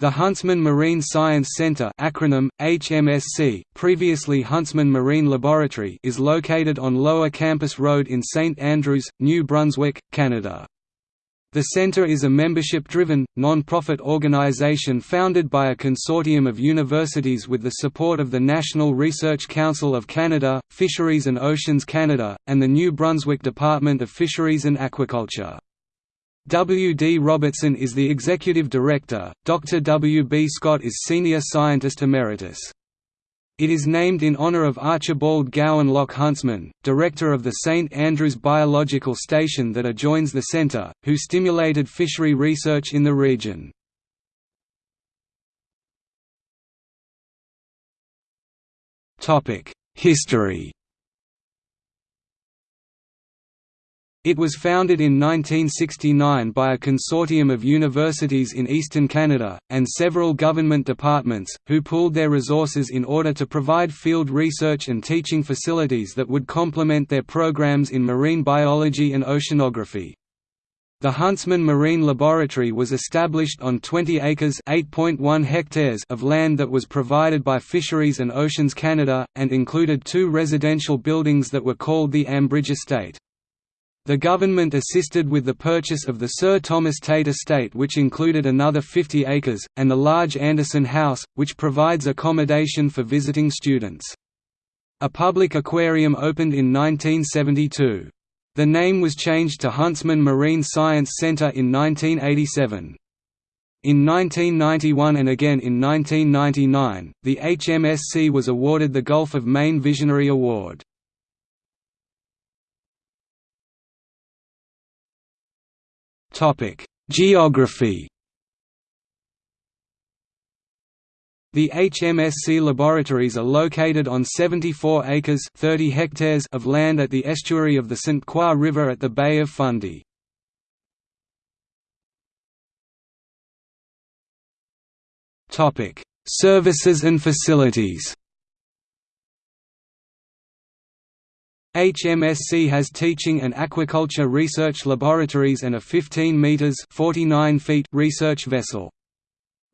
The Huntsman Marine Science Center acronym, HMSC, previously Huntsman Marine Laboratory is located on Lower Campus Road in St Andrews, New Brunswick, Canada. The center is a membership-driven, non-profit organization founded by a consortium of universities with the support of the National Research Council of Canada, Fisheries and Oceans Canada, and the New Brunswick Department of Fisheries and Aquaculture. W. D. Robertson is the executive director, Dr. W. B. Scott is senior scientist emeritus. It is named in honor of Archibald Gowanlock Huntsman, director of the St. Andrews Biological Station that adjoins the centre, who stimulated fishery research in the region. History It was founded in 1969 by a consortium of universities in eastern Canada, and several government departments, who pooled their resources in order to provide field research and teaching facilities that would complement their programs in marine biology and oceanography. The Huntsman Marine Laboratory was established on 20 acres hectares of land that was provided by Fisheries and Oceans Canada, and included two residential buildings that were called the Ambridge Estate. The government assisted with the purchase of the Sir Thomas Tait estate which included another 50 acres, and the large Anderson House, which provides accommodation for visiting students. A public aquarium opened in 1972. The name was changed to Huntsman Marine Science Centre in 1987. In 1991 and again in 1999, the HMSC was awarded the Gulf of Maine Visionary Award. Geography The HMSC laboratories are located on 74 acres 30 hectares of land at the estuary of the St. Croix River at the Bay of Fundy. Services and facilities HMSC has teaching and aquaculture research laboratories and a 15 meters (49 feet) research vessel.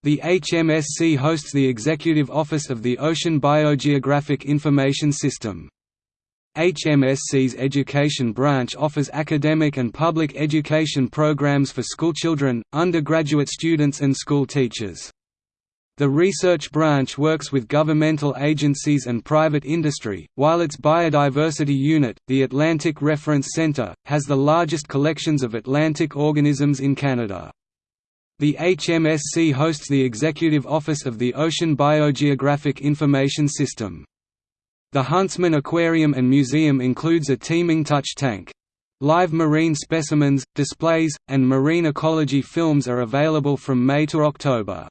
The HMSC hosts the executive office of the Ocean Biogeographic Information System. HMSC's education branch offers academic and public education programs for schoolchildren, undergraduate students and school teachers. The research branch works with governmental agencies and private industry, while its biodiversity unit, the Atlantic Reference Centre, has the largest collections of Atlantic organisms in Canada. The HMSC hosts the executive office of the Ocean Biogeographic Information System. The Huntsman Aquarium and Museum includes a teeming touch tank. Live marine specimens, displays, and marine ecology films are available from May to October.